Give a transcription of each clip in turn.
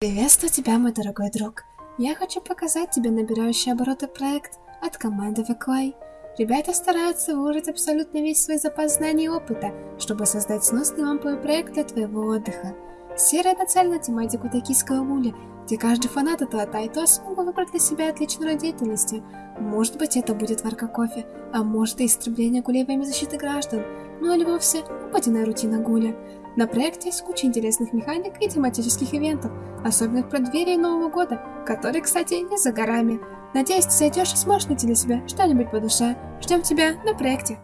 Приветствую тебя, мой дорогой друг. Я хочу показать тебе набирающий обороты проект от команды VQI. Ребята стараются выложить абсолютно весь свой запас знаний и опыта, чтобы создать сносный ламповый проект для твоего отдыха. Серия нацелена на тематику токийского муля, где каждый фанат этого тайто смог выбрать для себя отличную род деятельности. Может быть это будет варка кофе, а может и истребление гулей во защиты граждан, ну или вовсе обыденная рутина гуля. На проекте есть куча интересных механик и тематических ивентов, особенно в преддверии Нового года, который, кстати, не за горами. Надеюсь, ты зайдешь и сможешь найти для себя что-нибудь по душе. Ждем тебя на проекте.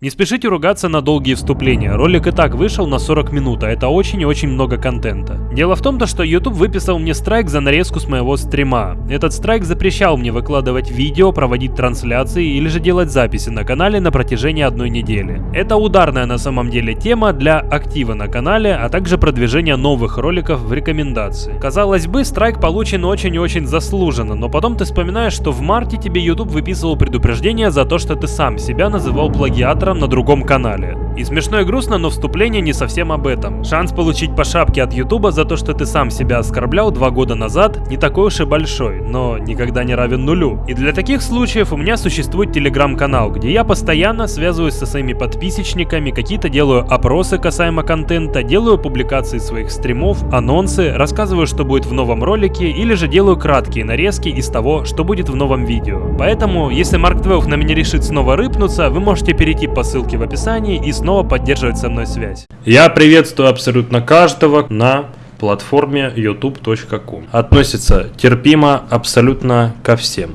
Не спешите ругаться на долгие вступления, ролик и так вышел на 40 минут, а это очень и очень много контента. Дело в том, то, что YouTube выписал мне страйк за нарезку с моего стрима. Этот страйк запрещал мне выкладывать видео, проводить трансляции или же делать записи на канале на протяжении одной недели. Это ударная на самом деле тема для актива на канале, а также продвижения новых роликов в рекомендации. Казалось бы, страйк получен очень и очень заслуженно, но потом ты вспоминаешь, что в марте тебе YouTube выписывал предупреждение за то, что ты сам себя называл плагиатором на другом канале. И смешно и грустно, но вступление не совсем об этом. Шанс получить по шапке от Ютуба за то, что ты сам себя оскорблял два года назад, не такой уж и большой, но никогда не равен нулю. И для таких случаев у меня существует телеграм-канал, где я постоянно связываюсь со своими подписчиками, какие-то делаю опросы касаемо контента, делаю публикации своих стримов, анонсы, рассказываю, что будет в новом ролике, или же делаю краткие нарезки из того, что будет в новом видео. Поэтому, если Марк 12 на меня решит снова рыпнуться, вы можете перейти по ссылке в описании и снова поддерживать со мной связь. Я приветствую абсолютно каждого на платформе youtube.com. Относится терпимо абсолютно ко всем.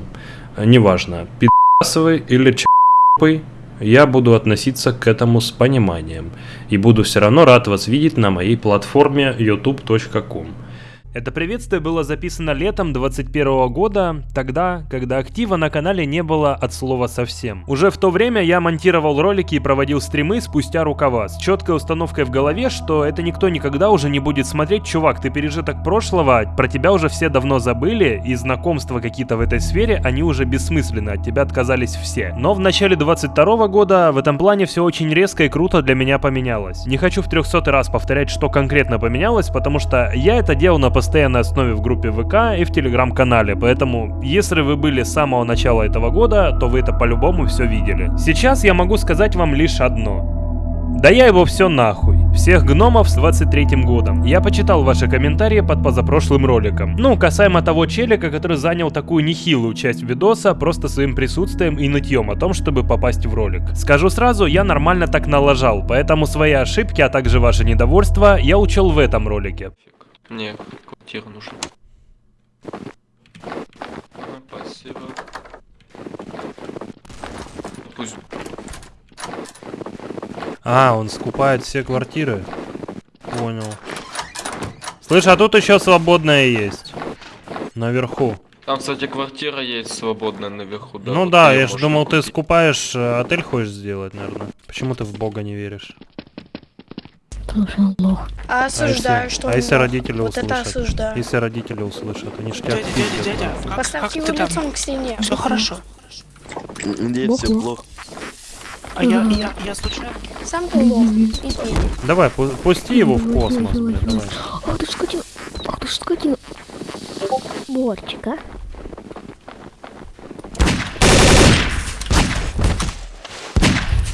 Неважно, пидасовый или ч***ый, я буду относиться к этому с пониманием. И буду все равно рад вас видеть на моей платформе youtube.com. Это приветствие было записано летом 21 года, тогда, когда актива на канале не было от слова совсем. Уже в то время я монтировал ролики и проводил стримы спустя рукава, с четкой установкой в голове, что это никто никогда уже не будет смотреть, чувак, ты пережиток прошлого, про тебя уже все давно забыли, и знакомства какие-то в этой сфере, они уже бессмысленны, от тебя отказались все. Но в начале 22 года в этом плане все очень резко и круто для меня поменялось. Не хочу в 300 раз повторять, что конкретно поменялось, потому что я это делал на постоянной основе в группе ВК и в телеграм-канале, поэтому если вы были с самого начала этого года, то вы это по-любому все видели. Сейчас я могу сказать вам лишь одно. Да я его все нахуй. Всех гномов с 23 годом. Я почитал ваши комментарии под позапрошлым роликом. Ну, касаемо того челика, который занял такую нехилую часть видоса просто своим присутствием и нытьем о том, чтобы попасть в ролик. Скажу сразу, я нормально так налажал, поэтому свои ошибки, а также ваше недовольство я учел в этом ролике. Мне квартира нужна. А, спасибо. Ну, Пусть А, он скупает все квартиры. Понял. Слышь, а тут еще свободная есть. Наверху. Там, кстати, квартира есть свободная наверху. Да, ну вот да, я же думал, ты купить. скупаешь, э, отель хочешь сделать, наверное. Почему ты в бога не веришь? Он лох. А осуждаю, если, что а если родители Вот это услышат? осуждаю. Если родители услышат, они ж тебя Дядя, дядя, дядя, как, Поставьте как его ты там? лицом к стене. Все хорошо. Нет, Бог все лох. плохо. А я, я, я случайно. Сам ты лох. Иди. Давай, пу- пусти его в космос, блин, давай. Ах ты ж скотина. Ах ты ж скотина. Борчик, а?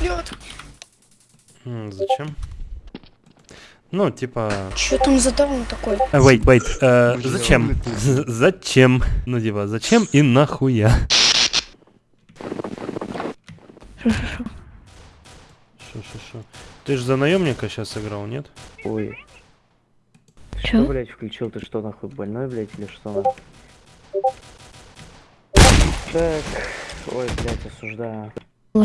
Лёд. М, Зачем? Ну, типа... Чё там за даун такой? э, Wait, wait, э, зачем? Зачем? Ну, типа, зачем и нахуя? Шо-шо-шо. Шо-шо-шо. Ты же за наемника сейчас играл, нет? Ой, что, Чё? блядь, включил? Ты что, нахуй, больной, блядь, или что? Так, ой, блядь, осуждаю.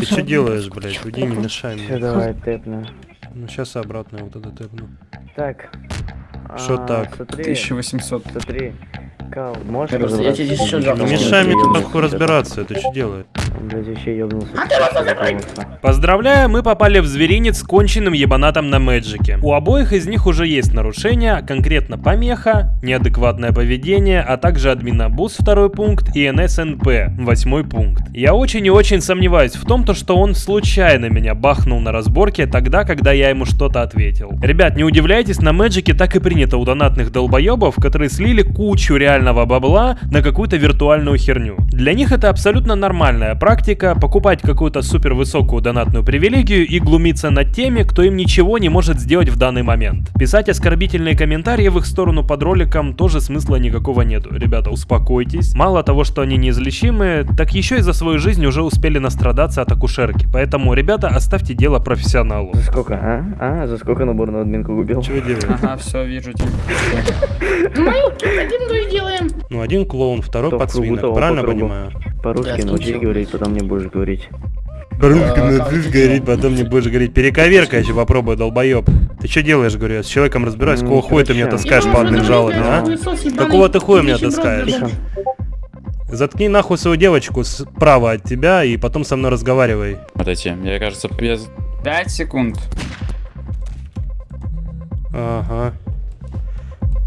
Ты что делаешь, блядь? Уйди, не мешай Все, мне. давай, тэпну. Ну, сейчас обратно вот это тэпну. Так. Шо а, так? Смотри, 1800. смотри. Кал, можешь я тебе разобраться? еще Не мешай мне Ёбаный нахуй разбираться, ты что делаешь? Блядь, вообще ёбнулся. А Поздравляю, мы попали в зверинец с конченным ебанатом на Мэджике. У обоих из них уже есть нарушения, конкретно помеха, неадекватное поведение, а также админобус второй пункт и НСНП восьмой пункт. Я очень и очень сомневаюсь в том, то, что он случайно меня бахнул на разборке тогда, когда я ему что-то ответил. Ребят, не удивляйтесь, на Мэджике так и принято у донатных долбоебов, которые слили кучу реального бабла на какую-то виртуальную херню. Для них это абсолютно нормальная практика покупать какую-то супер высокую донатную привилегию и глумиться над теми, кто им ничего не может сделать в данный момент. Писать оскорбительные комментарии в их сторону под роликом тоже смысла никакого нету. Ребята, успокойтесь. Мало того, что они неизлечимы, так еще и за свою жизнь уже успели настрадаться от акушерки. Поэтому, ребята, оставьте дело профессионалу. За сколько, а? А, за сколько набор на админку купил? Что вы делаете? Ага, все, вижу тебя. Ну, один клоун, второй подсвинок. Правильно понимаю? По-русски научись говорить, потом не будешь говорить. По-русски начнешь говорить, потом не будешь говорить. Перековерка еще попробуй, долбоеб. Ты что делаешь, говорю? Я с человеком разбираюсь. Какого хуя ты меня короче. таскаешь по админ жалобе, а? Какого ты хуя меня таскаешь? Заткни нахуй свою девочку справа от тебя и потом со мной разговаривай. Подойти. Я, кажется, я... 5 секунд. Ага.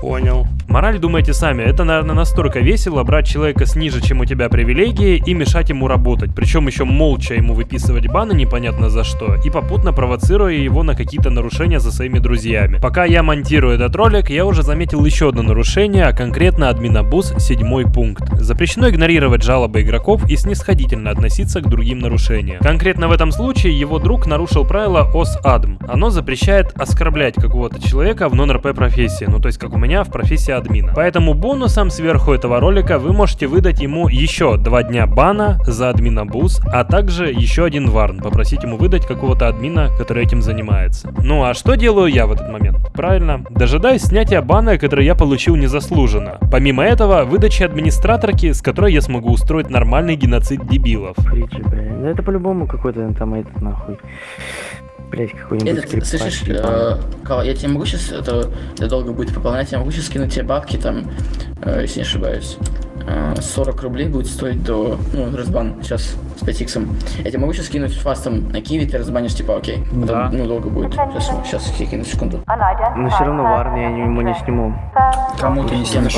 Понял. Мораль думайте сами, это, наверное, настолько весело брать человека с ниже, чем у тебя привилегии и мешать ему работать. Причем еще молча ему выписывать баны непонятно за что и попутно провоцируя его на какие-то нарушения за своими друзьями. Пока я монтирую этот ролик, я уже заметил еще одно нарушение, а конкретно админобус седьмой пункт. Запрещено игнорировать жалобы игроков и снисходительно относиться к другим нарушениям. Конкретно в этом случае его друг нарушил правило ОС-АДМ. Оно запрещает оскорблять какого-то человека в нон-РП профессии, ну то есть как у меня в профессии админа. Поэтому бонусом сверху этого ролика вы можете выдать ему еще два дня бана за админобуз, а также еще один варн, попросить ему выдать какого-то админа, который этим занимается. Ну а что делаю я в этот момент? Правильно, дожидаюсь снятия бана, который я получил незаслуженно. Помимо этого, выдачи администраторки, с которой я смогу устроить нормальный геноцид дебилов. Фриджи, блядь. Да это по-любому какой-то там этот нахуй. Блять, какой-нибудь Этот, слышишь, э, Кал, я тебе могу сейчас, это, это долго будет пополнять, я могу сейчас скинуть тебе бабки там, э, если не ошибаюсь. Э, 40 рублей будет стоить до, ну, разбан сейчас с 5 иксом. Я тебе могу сейчас скинуть фастом на киви, ты разбанишь, типа, окей. Потом, Да. Ну, долго будет. Сейчас, сейчас я кину секунду. Но все равно варни я ему не сниму. Кому ты не снимешь?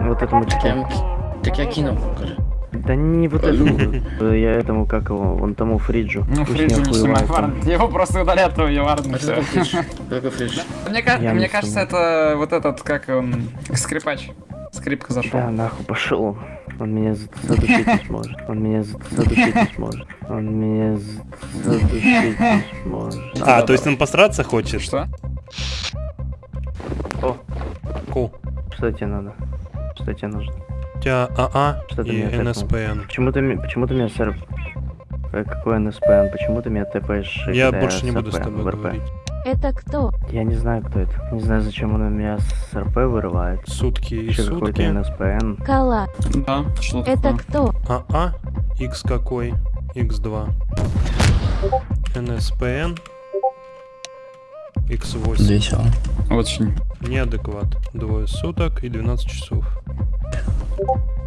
Вот этому ки- так я кинул. скажи. Да не вот этому. Я этому, как его, вон тому Фриджу. Ну, Фриджи не снимай варн. Его просто удалят, варн, и Это фридж? Какой фридж? Мне, кажется, это вот этот, как он, скрипач. Скрипка зашел. Да, нахуй пошел. Он меня за- задушить не сможет. Он меня за- задушить не сможет. Он меня за- задушить не сможет. А, то есть он посраться хочет? Что? Ку. Что тебе надо? Что тебе нужно? У тебя АА Что ты и? НСПН. Почему ты, почему ты меня сэр... Э, Какой НСПН? Почему ты меня тэпаешь? Я когда больше не буду с тобой говорить. Это кто? Я не знаю, кто это. Не знаю, зачем он у меня с РП вырывает. Сутки и Еще какой-то сутки. НСПН. Кала. Да, что Это кто? АА, X какой? X2. НСПН. X8. Весело. Очень. Неадекват. Двое суток и 12 часов. Espera.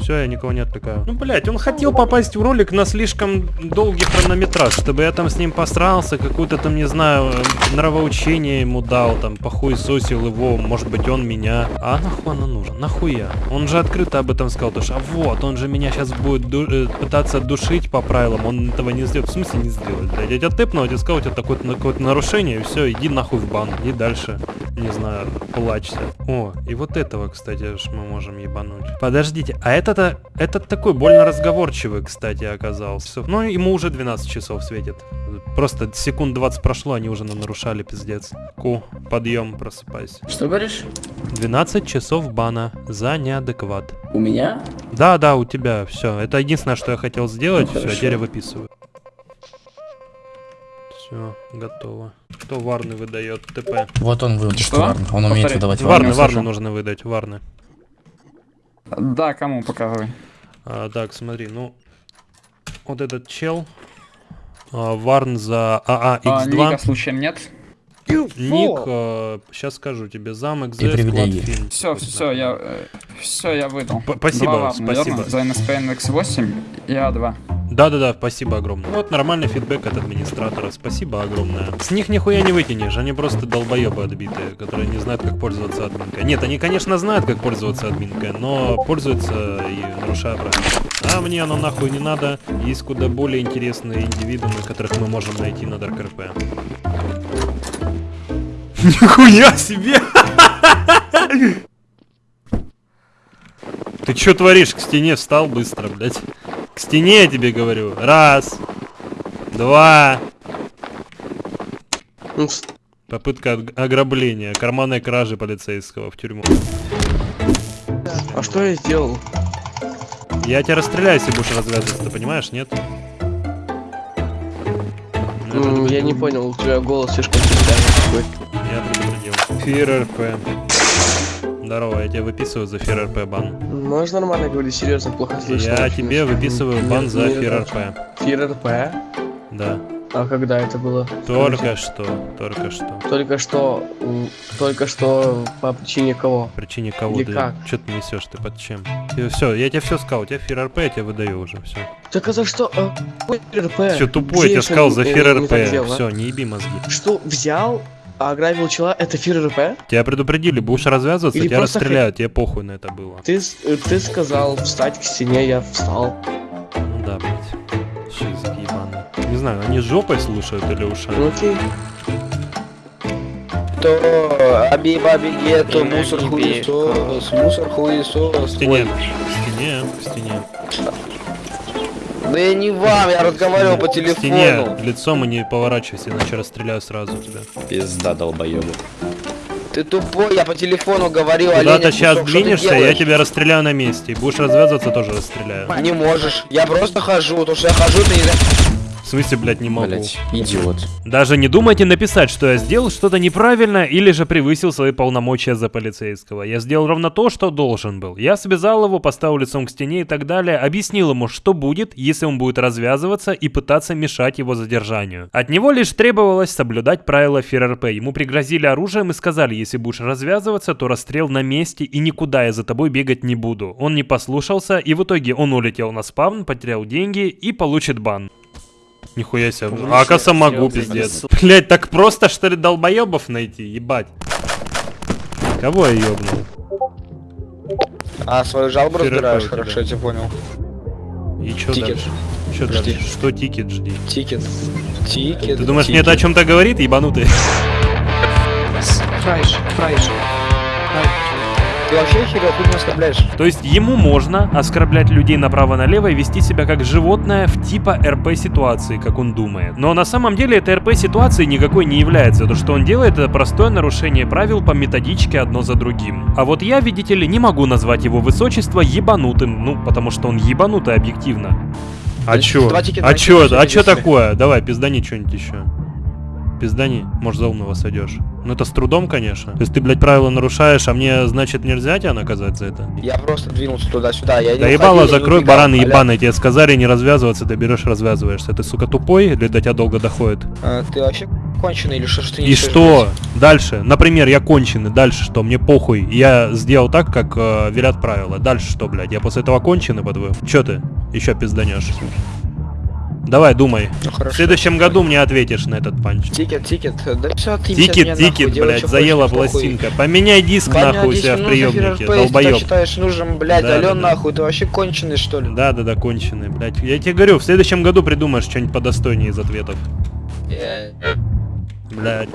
Все, я никого не отвлекаю. Ну, блять, он хотел попасть в ролик на слишком долгий хронометраж, чтобы я там с ним посрался, какое-то там, не знаю, нравоучение ему дал, там, похуесосил его, может быть, он меня. А нахуй оно нужно? Нахуя? Он же открыто об этом сказал, то что, а вот, он же меня сейчас будет ду- э, пытаться душить по правилам, он этого не сделает. В смысле не сделает, блядь? Я тебя тэпнул, я тебе сказал, у тебя такое- какое-то нарушение, и все, иди нахуй в бан, и дальше, не знаю, плачься. О, и вот этого, кстати, мы можем ебануть. Подождите, а этот-то, этот такой больно разговорчивый, кстати, оказался. Ну, ему уже 12 часов светит. Просто секунд 20 прошло, они уже нам нарушали, пиздец. Ку, подъем, просыпайся. Что говоришь? 12 часов бана за неадекват. У меня? Да, да, у тебя, все. Это единственное, что я хотел сделать. Ну, все, теперь я выписываю. Все, готово. Кто варны выдает ТП? Вот он выдал. Что? Он умеет Повтори. выдавать Варны, варны слышу. нужно выдать, варны. Да, кому показывай. А, так, смотри, ну, вот этот чел, а, Варн за АА А, X2, Ника случаем нет? Ник, сейчас скажу тебе, замок фильм. Все, все, я, все, я выдал. П- спасибо, Два спасибо. наверное, За NSPN X8 и А2. Да-да-да, спасибо огромное. Вот нормальный фидбэк от администратора, спасибо огромное. С них нихуя не вытянешь, они просто долбоебы отбитые, которые не знают, как пользоваться админкой. Нет, они, конечно, знают, как пользоваться админкой, но пользуются и нарушая правила. А мне оно нахуй не надо, есть куда более интересные индивидуумы, которых мы можем найти на Dark RP. Нихуя себе! Ты чё творишь? К стене встал быстро, блядь. К стене я тебе говорю. Раз. Два. Ну, Попытка ог- ограбления, карманной кражи полицейского в тюрьму. А что я сделал? Я тебя расстреляю, если будешь развязываться, ты понимаешь, нет? М, Я не понял, у тебя голос слишком такой. Я предупредил. Фир РП. Здорово, я тебе выписываю за Фир РП бан. Можешь нормально говорить, серьезно, плохо слышно. Я очень. тебе выписываю бан Нет, за не Фир надо. РП. Фир РП? Да. А когда это было? Только что, только что. Только что, только что по причине кого? Причине кого Или как? Что ты несешь, ты под чем? Все, я тебе все сказал, у тебя Фир РП, я тебе выдаю уже, все. Так а за что? а, Фир РП? Все тупой, я тебе Где сказал за Фир РП. Все, не еби мозги. Что, взял, а ограбил чела? Это Фир РП? Тебя предупредили, будешь развязываться, Или тебя расстреляют, тебе похуй на это было. Ты, э, ты сказал встать к стене, я встал. Ну да, блядь. Шизик ебаный. Не знаю, они жопой слушают или Ну ушами? окей. То аби баби гетто, Имя мусор хуесос, мусор хуесос. К стене, к стене, к стене. Да я не вам, я разговаривал по К стене, телефону. лицом и не поворачивайся, иначе расстреляю сразу тебя. Пизда долбоёбы. Ты тупой, я по телефону говорил, Куда оленя ты сейчас кусок, двинешься, я тебя расстреляю на месте. И будешь развязываться, тоже расстреляю. Не можешь, я просто хожу, потому что я хожу, ты не знаешь. В смысле, блядь, не могу. Блять, идиот. Даже не думайте написать, что я сделал что-то неправильно или же превысил свои полномочия за полицейского. Я сделал ровно то, что должен был. Я связал его, поставил лицом к стене и так далее, объяснил ему, что будет, если он будет развязываться и пытаться мешать его задержанию. От него лишь требовалось соблюдать правила ФРРП. Ему пригрозили оружием и сказали, если будешь развязываться, то расстрел на месте и никуда я за тобой бегать не буду. Он не послушался и в итоге он улетел на спавн, потерял деньги и получит бан. Нихуя себе. А оказывается могу, пиздец. Блять, так просто что ли долбоебов найти? Ебать. Кого я ёбнул? А, свою жалобу Феррер разбираешь, хорошо, я тебя понял. И чё Тикет. дальше? Чё Жди. дальше? Что тикет жди? Тикет. Тикет. Ты думаешь, мне тикет. это о чем-то говорит, ебанутый? Фрайш, фрайш. Ты вообще херя хуйню оскорбляешь? То есть ему можно оскорблять людей направо-налево и вести себя как животное в типа РП ситуации, как он думает. Но на самом деле это РП ситуации никакой не является. То, что он делает, это простое нарушение правил по методичке одно за другим. А вот я, видите ли, не могу назвать его высочество ебанутым, ну, потому что он ебанутый объективно. А чё? А чё? А чё такое? Давай, пиздани что-нибудь еще. Пиздани, может за умного сойдешь. Ну это с трудом, конечно. То есть ты, блядь, правила нарушаешь, а мне, значит, нельзя тебя наказать за это? Я просто двинулся туда-сюда, я не Да ебало, закрой бараны аля. ебаные, тебе сказали не развязываться, ты берешь развязываешься. Ты, сука, тупой или до тебя долго доходит? А, Ты вообще конченый или что, что ты не И что? блядь? Дальше. Например, я конченый, дальше что? Мне похуй. Я сделал так, как э, велят правила. Дальше что, блядь? Я после этого конченый, по-твоему? Чё ты? Еще пизданешь. Давай, думай. Ну В хорошо. следующем году мне ответишь на этот панч. Тикет, тикет, да все, ты Тикет, нахуй, тикет, делай, блядь, заела пластинка. Поменяй диск Поменяй нахуй у себя в ну, приемнике, если ты считаешь нужным, блядь, Да, Ален да. нахуй, ты вообще конченый что ли? Да, да, да, конченый, блядь. Я тебе говорю, в следующем году придумаешь что-нибудь подостойнее из ответов. Э, Блядь.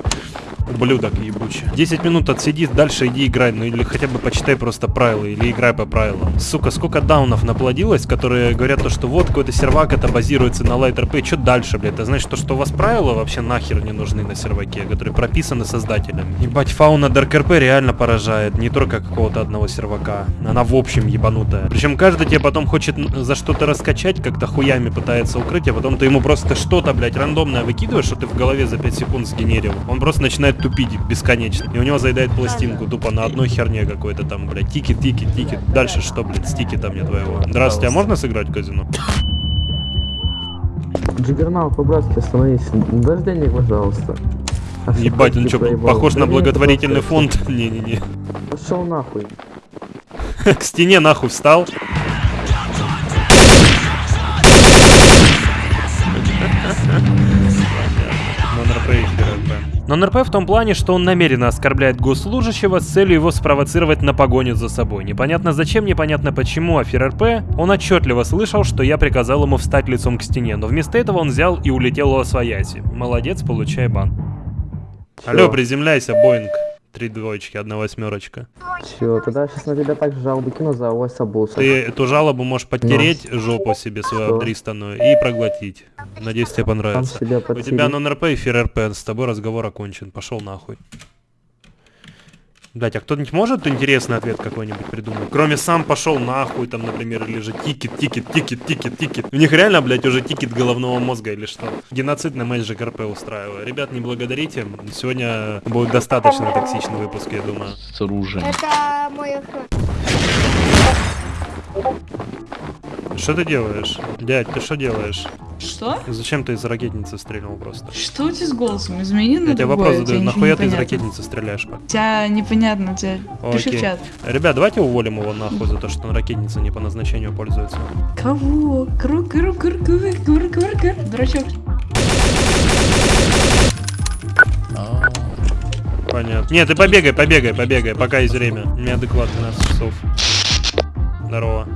Ублюдок ебучий. 10 минут отсиди, дальше иди играй, ну или хотя бы почитай просто правила, или играй по правилам. Сука, сколько даунов наплодилось, которые говорят то, что вот какой-то сервак это базируется на Light RP, что дальше, блядь? Это значит то, что у вас правила вообще нахер не нужны на серваке, которые прописаны создателями. Ебать, фауна Dark RP реально поражает, не только какого-то одного сервака. Она в общем ебанутая. Причем каждый тебе потом хочет за что-то раскачать, как-то хуями пытается укрыть, а потом ты ему просто что-то, блядь, рандомное выкидываешь, что ты в голове за 5 секунд сгенерил. Он просто начинает тупить бесконечно. И у него заедает пластинку тупо на одной херне какой-то там, блядь, тикет, тикет, тикет. Дальше что, блядь, стики там мне твоего. Здравствуйте, а можно сыграть в казино? Джиггернаут, по-братски остановись. Дай денег, пожалуйста. Ебать, он что, похож на благотворительный фонд? Не-не-не. Пошел нахуй. К стене нахуй встал. FRP. Non-RP в том плане, что он намеренно оскорбляет госслужащего с целью его спровоцировать на погоню за собой. Непонятно зачем, непонятно почему, а ФРРП, он отчетливо слышал, что я приказал ему встать лицом к стене, но вместо этого он взял и улетел во свояси. Молодец, получай бан. Алло, приземляйся, Боинг. Три двоечки, одна восьмерочка. Чё, тогда сейчас на тебя так жалобу кину за авось обулся. Ты эту жалобу можешь подтереть жопу себе свою обдристанную и проглотить. Надеюсь, тебе понравится. У тебя non-RP и FearRP, с тобой разговор окончен. Пошел нахуй. Блять, а кто-нибудь может интересный ответ какой-нибудь придумать? Кроме сам пошел нахуй, там, например, или же тикет, тикет, тикет, тикет, тикет. У них реально, блять, уже тикет головного мозга или что? Геноцид на матч ЖКРП устраиваю. Ребят, не благодарите. Сегодня будет достаточно токсичный выпуск, я думаю. С оружием. Это мой. Что ты делаешь? Дядь, ты что делаешь? Что? Зачем ты из ракетницы стрельнул просто? Что у тебя с голосом? Измени на Я тебе вопрос задаю, нахуя ты из ракетницы стреляешь? У тебя непонятно, у тебя... Пиши в чат. Ребят, давайте уволим его нахуй за то, что он ракетница не по назначению пользуется. Кого? Кру кру кру кру кру кру кру Дурачок. Понятно. Нет, ты побегай, побегай, побегай, пока есть время. Адекват 12 часов. Здорово.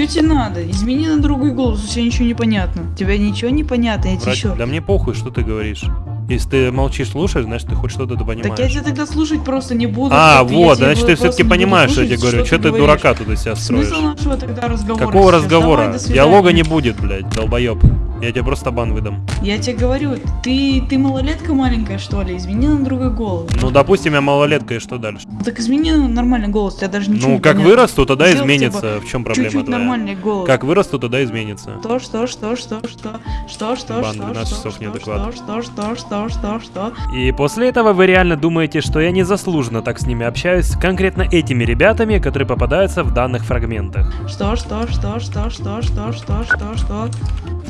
Что тебе надо? Измени на другой голос, у тебя ничего не понятно. У тебя ничего не понятно, я тебе еще... Да мне похуй, что ты говоришь. Если ты молчишь, слушаешь, значит ты хоть что-то Так я понимаешь. тебя тогда слушать просто не буду. А, вот, значит ты все-таки понимаешь, что я тебе слушать, говорю. Что ты говоришь. дурака тут из себя строишь? Смысл нашего тогда разговора? Какого сейчас? разговора? Давай. Диалога не будет, блядь, долбоеб. Я тебе просто бан выдам. Я тебе говорю, ты, ты малолетка маленькая, что ли? Измени на другой голос. Ну, допустим, я малолетка, и что дальше? Так измени на нормальный голос, тебя даже ничего Ну, не как понятно. вырасту, тогда Сделай изменится. хотя В чем проблема Чуть-чуть твоя? нормальный голос. Как вырасту, тогда изменится. Что, что, что, что, что, что, что, что, Бан, что, 12 что, часов что, неадекват. что, что, что, что, что, что. И после этого вы реально думаете, что я незаслуженно так с ними общаюсь, конкретно этими ребятами, которые попадаются в данных фрагментах. Что, что, что, что, что, что, что, что, что?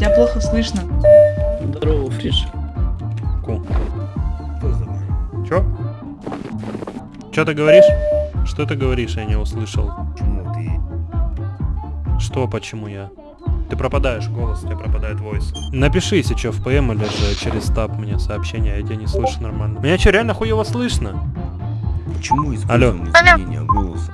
Тебя плохо слышно. Здорово, Фриш. Ку. Чё? Чё ты говоришь? Что ты говоришь, я не услышал. Что, почему я? Ты пропадаешь, голос у тебя пропадает войс. Напиши, если что, в ПМ или же через таб мне сообщение, я тебя не слышу нормально. Меня что, реально хуево слышно? Почему Алло. используем изменение голоса?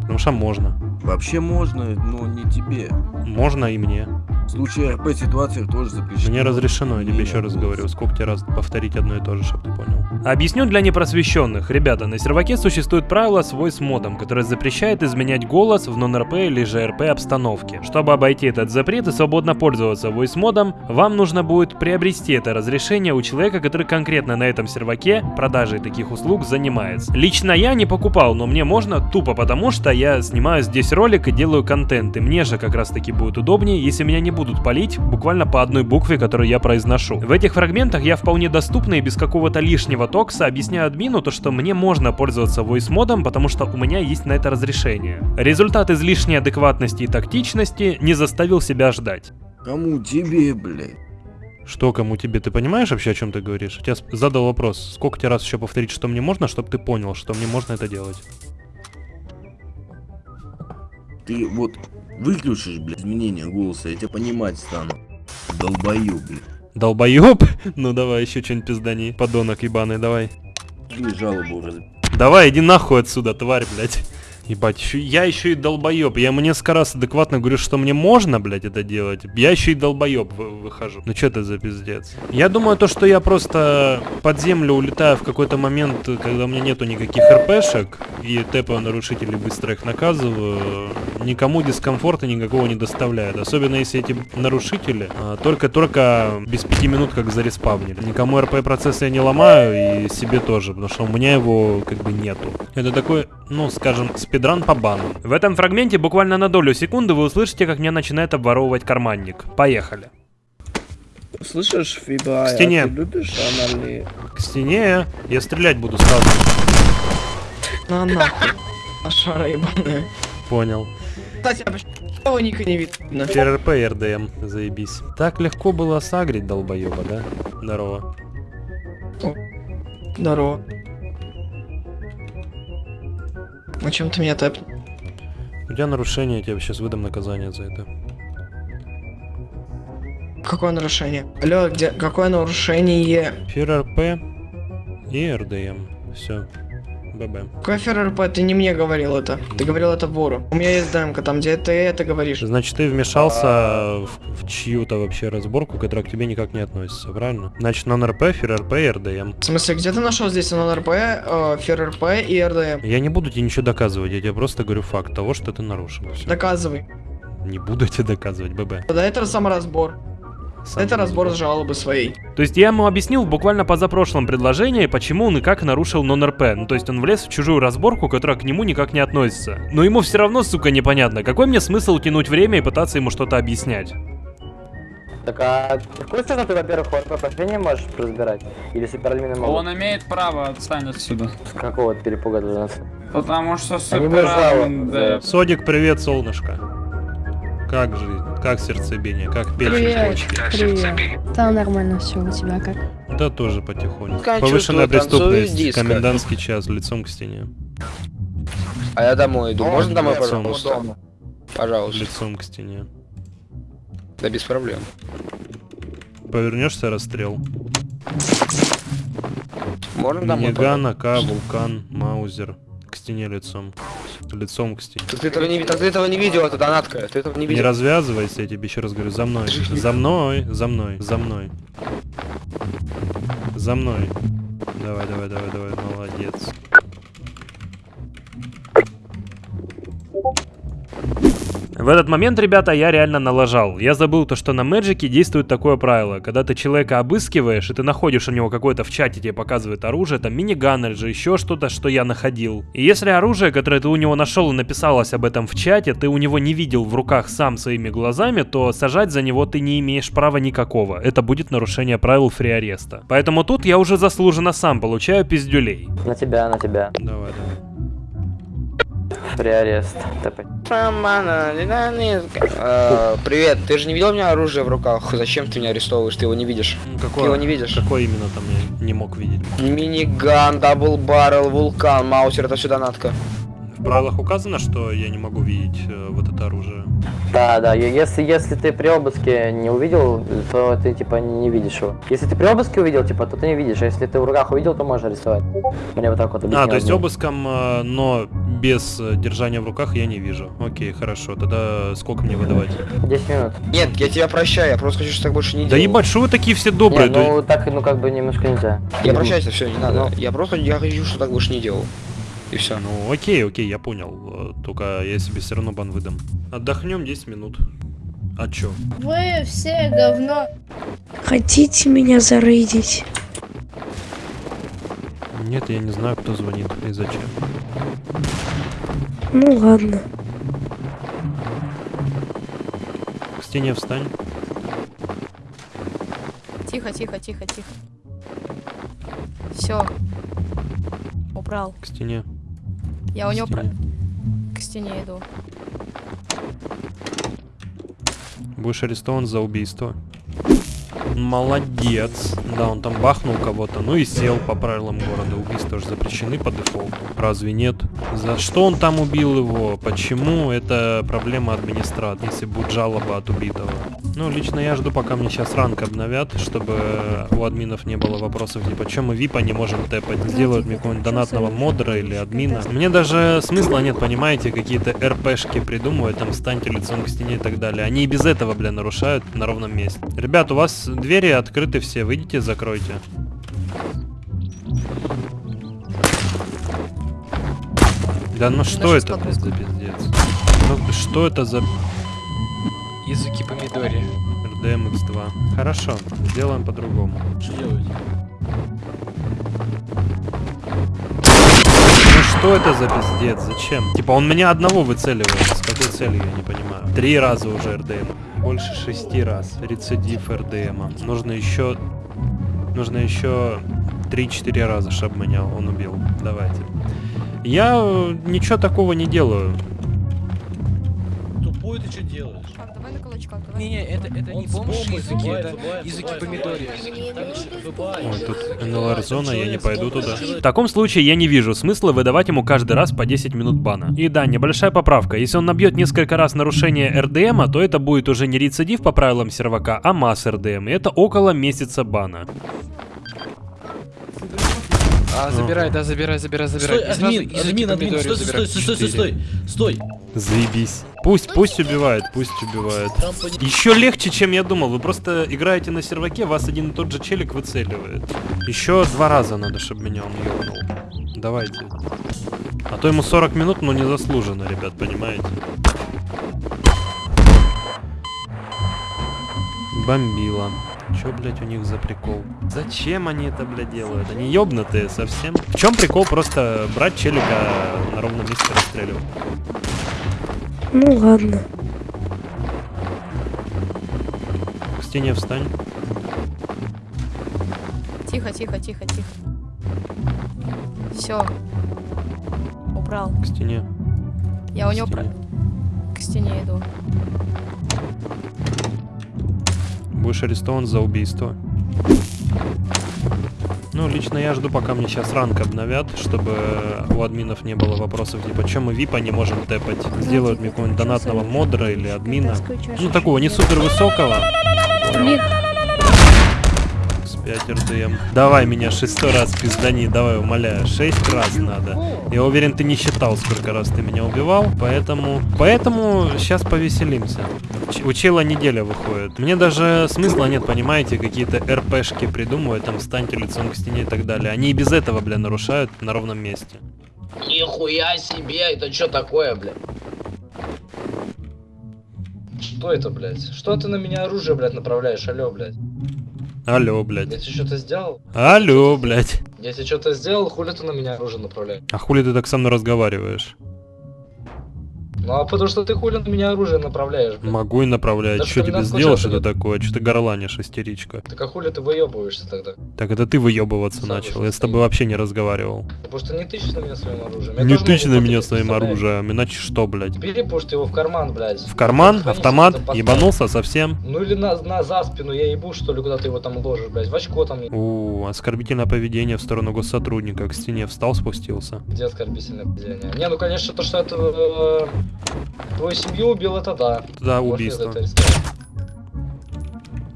Потому что можно. Вообще можно, но не тебе. Можно и мне. В случае РП ситуациях тоже запрещено. Мне разрешено, я тебе еще раз говорю. Сколько тебе раз повторить одно и то же, чтобы ты понял. Объясню для непросвещенных. Ребята, на серваке существует правило с voice модом, которое запрещает изменять голос в нон-РП или же обстановке. Чтобы обойти этот запрет и свободно пользоваться voice модом, вам нужно будет приобрести это разрешение у человека, который конкретно на этом серваке продажей таких услуг занимается. Лично я не покупал, но мне можно тупо потому, что я снимаю здесь ролик и делаю контент, и мне же как раз таки будет удобнее, если меня не будут палить буквально по одной букве, которую я произношу. В этих фрагментах я вполне доступно и без какого-то лишнего токса объясняю админу то, что мне можно пользоваться voice модом, потому что у меня есть на это разрешение. Результат излишней адекватности и тактичности не заставил себя ждать. Кому тебе, блядь? Что кому тебе? Ты понимаешь вообще, о чем ты говоришь? Я задал вопрос. Сколько тебе раз еще повторить, что мне можно, чтобы ты понял, что мне можно это делать? Ты вот выключишь, блядь, изменение голоса, я тебя понимать стану. Долбою, блядь. Долбоеб? Ну давай еще что-нибудь пиздани. Подонок ебаный, давай. Или жалобу раз... Давай, иди нахуй отсюда, тварь, блядь. Ебать, я еще и долбоеб. Я ему несколько раз адекватно говорю, что мне можно, блядь, это делать. Я еще и долбоеб вы- выхожу. Ну что это за пиздец? Я думаю, то, что я просто под землю улетаю в какой-то момент, когда у меня нету никаких РПшек, и тэпаю нарушителей, быстро их наказываю, никому дискомфорта никакого не доставляет. Особенно если эти нарушители а, только-только без пяти минут как зареспавнили. Никому РП процесс я не ломаю, и себе тоже, потому что у меня его как бы нету. Это такой, ну, скажем, спидран по бану. В этом фрагменте буквально на долю секунды вы услышите, как меня начинает обворовывать карманник. Поехали. Слышишь, Фиба, К стене. а ты любишь анальные? К стене я стрелять буду сразу. На нахуй. Ашара ебаная. Понял. Кстати, а почему ника не видно? РРП и РДМ, заебись. Так легко было сагрить долбоеба, да? Здорово. Здорово. Ну чем ты меня тэп? У тебя нарушение, я тебе сейчас выдам наказание за это. Какое нарушение? Алло, где, какое нарушение? РРП и РДМ. Все. ББ. Какой FearRP? Ты не мне говорил это. Ты говорил это вору. У меня есть демка, там где ты это говоришь. Значит, ты вмешался в, в чью-то вообще разборку, которая к тебе никак не относится, правильно? Значит, non-RP, FearRP и РДМ. В смысле, где ты нашел здесь НРП, э, FearRP и РДМ? Я не буду тебе ничего доказывать, я тебе просто говорю факт того, что ты нарушил. Всё. Доказывай. Не буду тебе доказывать, ББ. Да это саморазбор. Это разбор жалобы своей. То есть я ему объяснил в буквально позапрошлом предложении, почему он и как нарушил нон-РП. Ну то есть он влез в чужую разборку, которая к нему никак не относится. Но ему все равно, сука, непонятно. Какой мне смысл тянуть время и пытаться ему что-то объяснять? Так а какую сторону ты, во-первых, ОРП не можешь разбирать? Или суперальмины могут? Он имеет право, отстань отсюда. С какого перепуга должен? Потому что жалобы, да. Содик, привет, солнышко. Как жизнь? Как сердцебиение? Как печень? Привет. Привет. Там нормально все, у тебя как? Да тоже потихоньку. Как Повышенная преступность, диско. комендантский час, лицом к стене. А я домой иду. Можно домой, Лицом. пожалуйста? Пожалуйста. Лицом к стене. Да без проблем. Повернешься, расстрел. Можно домой? Миниган, АК, вулкан, маузер. К стене лицом. Лицом к стене. Ты этого не, ты этого не видел, это донатка. Ты этого не Не видел. развязывайся, я тебе еще раз говорю, за мной. За мной, за мной, за мной. За мной. Давай, давай, давай, давай, молодец. В этот момент, ребята, я реально налажал. Я забыл то, что на Мэджике действует такое правило. Когда ты человека обыскиваешь, и ты находишь у него какое-то в чате, тебе показывает оружие, там миниган или же еще что-то, что я находил. И если оружие, которое ты у него нашел и написалось об этом в чате, ты у него не видел в руках сам своими глазами, то сажать за него ты не имеешь права никакого. Это будет нарушение правил фри-ареста. Поэтому тут я уже заслуженно сам получаю пиздюлей. На тебя, на тебя. Давай, давай. Приарест. Э, Привет, ты же не видел у меня оружие в руках? Зачем ты меня арестовываешь? Ты его не видишь. Ну, Ты Какое, его не видишь? какое именно там я не мог видеть? Миниган, double barrel, вулкан, маусер, это все донатка. В правилах указано, что я не могу видеть э, вот это оружие. Да, да, если, если ты при обыске не увидел, то ты типа не видишь его. Если ты при обыске увидел, типа, то ты не видишь, а если ты в руках увидел, то можешь арестовать. Мне вот так вот А, объяснил то есть обыском, э, но без э, держания в руках я не вижу. Окей, хорошо. Тогда сколько мне выдавать? 10 минут. Нет, я тебя прощаю, я просто хочу, чтобы так больше не Да делал. ебать, что вы такие все добрые? Не, да- ну так, ну как бы немножко нельзя. Я прощаюсь, все, не надо. Ну. Я просто, я хочу, чтобы так больше не делал. И все. Ну окей, окей, я понял. Э, Только я себе все равно бан выдам. Отдохнем 10 минут. А чё? Вы все говно. Хотите меня зарейдить? Нет, я не знаю, кто звонит и зачем. Ну ладно. К стене встань. Тихо, тихо, тихо, тихо. Все. Убрал. К стене. Я у него про... к стене иду. Будешь арестован за убийство. Молодец. Да, он там бахнул кого-то, ну и сел по правилам города. Убийства же запрещены по дефолту. Разве нет? За что он там убил его? Почему? Это проблема администрации, если будет жалоба от убитого. Ну, лично я жду, пока мне сейчас ранг обновят, чтобы у админов не было вопросов, типа, чем мы випа не можем тэпать? Сделают мне какого-нибудь донатного модера или админа. Мне даже смысла нет, понимаете, какие-то РПшки придумывать, там, встаньте лицом к стене и так далее. Они и без этого, бля, нарушают на ровном месте. Ребят, у вас двери открыты все, выйдите, закройте. Да ну что это, блядь, за пиздец? Ну что это за Языки помидори. RDM X2? Хорошо, сделаем по-другому. Что делать? Ну что это за пиздец? Зачем? Типа он меня одного выцеливает. С какой целью, я не понимаю. Три раза уже РДМ. Больше шести раз. Рецидив РДМа. Нужно еще... Нужно еще 3-4 раза, чтобы меня он убил. Давайте. Я ничего такого не делаю. Какой ты что делаешь? Кулачках, давай. Не, это, это не бомж языки, это языки помидория. Ой, тут НЛР-зона, я не пойду туда. В таком случае я не вижу смысла выдавать ему каждый раз по 10 минут бана. И да, небольшая поправка. Если он набьет несколько раз нарушение РДМа, то это будет уже не рецидив по правилам сервака, а масс РДМ. И это около месяца бана. А, забирай, да, забирай, забирай, забирай. Стой, админ, админ, админ, стой, стой, стой, стой, стой, стой, стой, Заебись. Пусть, пусть убивает, пусть убивает. Еще легче, чем я думал. Вы просто играете на серваке, вас один и тот же челик выцеливает. Еще два раза надо, чтобы меня он ёбнул. Давайте. А то ему 40 минут, но не заслуженно, ребят, понимаете? Бомбила. Чё, блять, у них за прикол? Зачем они это, блядь, делают? Они ёбнутые совсем. В чем прикол просто брать челика на ровном месте расстреливать? Ну ладно. К стене встань. Тихо, тихо, тихо, тихо. Все. Убрал. К стене. Я у К него про... стене. К стене иду. Будешь арестован за убийство. Ну, лично я жду, пока мне сейчас ранг обновят, чтобы у админов не было вопросов, типа, чем мы випа не можем тэпать. Сделают мне какого-нибудь донатного модера или админа. Ну, такого, не супер высокого. С 5 РДМ. Давай меня шестой раз пиздани, давай, умоляю. Шесть раз надо. Я уверен, ты не считал, сколько раз ты меня убивал, поэтому... Поэтому сейчас повеселимся. Ч- У чела неделя выходит. Мне даже смысла нет, понимаете, какие-то РПшки придумывать, там, встаньте лицом к стене и так далее. Они и без этого, бля, нарушают на ровном месте. Нихуя себе, это что такое, блядь? Что это, блядь? Что ты на меня оружие, блядь, направляешь? Алло, блядь. Алло, блядь. Тебе что-то сделал? Алло, блядь. Я тебе что-то сделал, хули ты на меня оружие направляешь? А хули ты так со мной разговариваешь? Ну а потому что ты хули на меня оружие направляешь, блядь. Могу и направлять. Да что тебе сделал что-то нет. такое? Что ты горланишь, истеричка? Так а хули ты выебываешься тогда? Так это ты выебываться Сам начал. Я с тобой вообще не разговаривал. Потому что не тычешь на меня своим оружием. Я Не тычь на меня своим оружием, иначе что, блядь? Бери, пусть его в карман, блядь. В карман? Автомат? Ебанулся совсем? Ну или на, на за спину я ебу, что ли, куда ты его там ложишь, блядь. В очко там. У, оскорбительное поведение в сторону госсотрудника. К стене встал, спустился. Где оскорбительное поведение? Не, ну конечно, то, что это э, твою семью убил, это да. Да, убийство.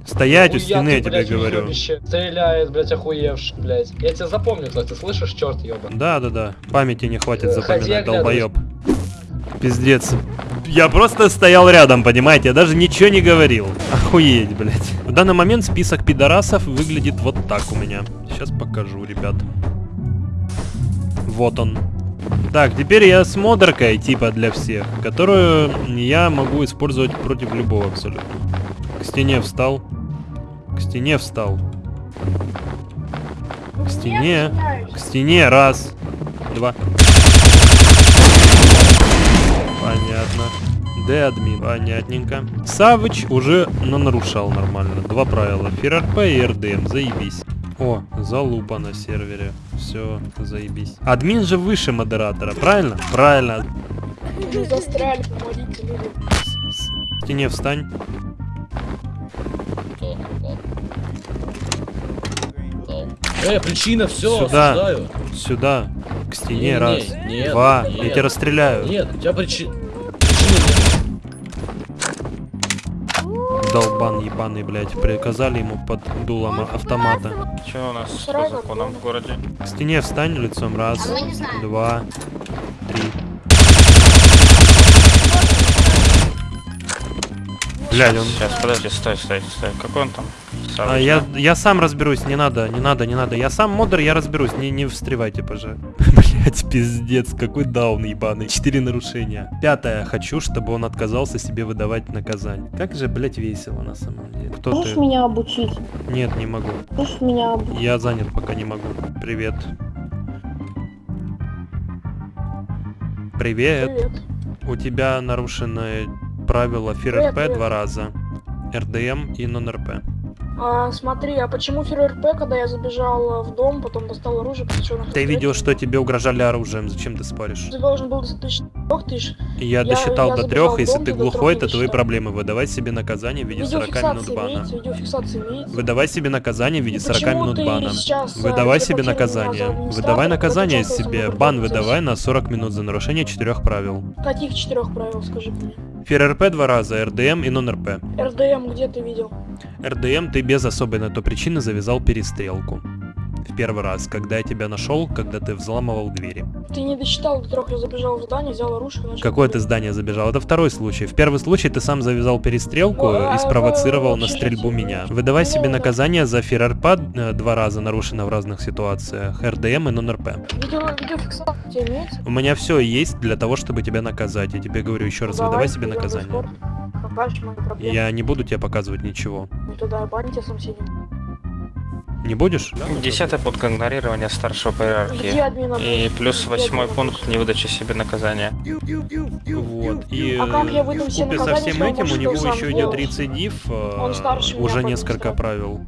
Стоять у стены, я тебе говорю. уебище. Стреляет, блядь, охуевший, блядь. Я тебя запомню, кто ты слышишь, черт ебан. Да, да, да. Памяти не хватит Э, запоминать, долбоеб. Пиздец. Я просто стоял рядом, понимаете? Я даже ничего не говорил. Охуеть, блядь. В данный момент список пидорасов выглядит вот так у меня. Сейчас покажу, ребят. Вот он. Так, теперь я с модеркой, типа для всех, которую я могу использовать против любого абсолютно. К стене встал. К стене встал. К стене. К стене. Раз. Два. Понятно. Д админ. Понятненько. Савыч уже нарушал нормально. Два правила. ФРРП и РДМ. Заебись. О, залупа на сервере. Все, заебись. Админ же выше модератора, правильно? Правильно. Застряли, помогите людям. К стене встань. Э, причина, все, Сюда. осуждаю. Сюда. К стене. Не-не, раз. нет, два. нет. Я тебя расстреляю. Нет, у тебя причина... Долбан ебаный, блядь. Приказали ему под дулом автомата. Что у нас по законам в городе? К стене встань лицом. Раз, два, три. Блядь, он... Сейчас, подожди, стой, стой, стой. Какой он там? А, я, я сам разберусь, не надо, не надо, не надо. Я сам модер, я разберусь, не, не встревайте, пожалуйста. Блять, пиздец, какой даун ебаный. Четыре нарушения. Пятое, хочу, чтобы он отказался себе выдавать наказание. Как же, блять, весело на самом деле. Кто Можешь ты? меня обучить? Нет, не могу. Можешь меня обучить? Я занят, пока не могу. Привет. Привет. Привет. У тебя нарушены правила привет. два раза. РДМ и нон-РП. А, смотри, а почему ФРРП, когда я забежал в дом, потом достал оружие, на Ты видел, что тебе угрожали оружием, зачем ты споришь? Ты должен был достать трех тысяч. Я, Я- досчитал я до трех, если дом, ты глухой, это твои проблемы. Выдавай себе наказание в виде 40 минут бана. имеется. Выдавай себе наказание в виде И 40 почему минут бана. сейчас, а, Выдавай себе наказание. Выдавай наказание себе. Бан выдавай на 40 минут за нарушение четырех правил. Каких четырех правил, скажи мне? ФРРП два раза, РДМ и нон-РП. РДМ где ты видел? РДМ ты без особой на то причины завязал перестрелку. В первый раз, когда я тебя нашел, когда ты взламывал двери. Ты не досчитал до трех, я забежал в здание, взял оружие, начал... Какое ты здание забежал? Это второй случай. В первый случай ты сам завязал перестрелку Ну, а и спровоцировал на вообще стрельбу меня. Выдавай себе наказание за ФРРП э, два раза нарушено в разных ситуациях, РДМ и нон-РП. Видео, видеофиксация у тебя имеется? У меня все есть для того, чтобы тебя наказать. Я тебе говорю еще раз, Ну, выдавай давай, себе наказание. Я не буду тебе показывать ничего. Ну тогда сам сидим. Не будешь? Десятый пункт игнорирования старшего по иерархии. И плюс восьмой пункт невыдача себе наказания. Вот. И А как я выдам э, со всем этим у него еще идет рецидив. э, Он старше меня уже несколько правил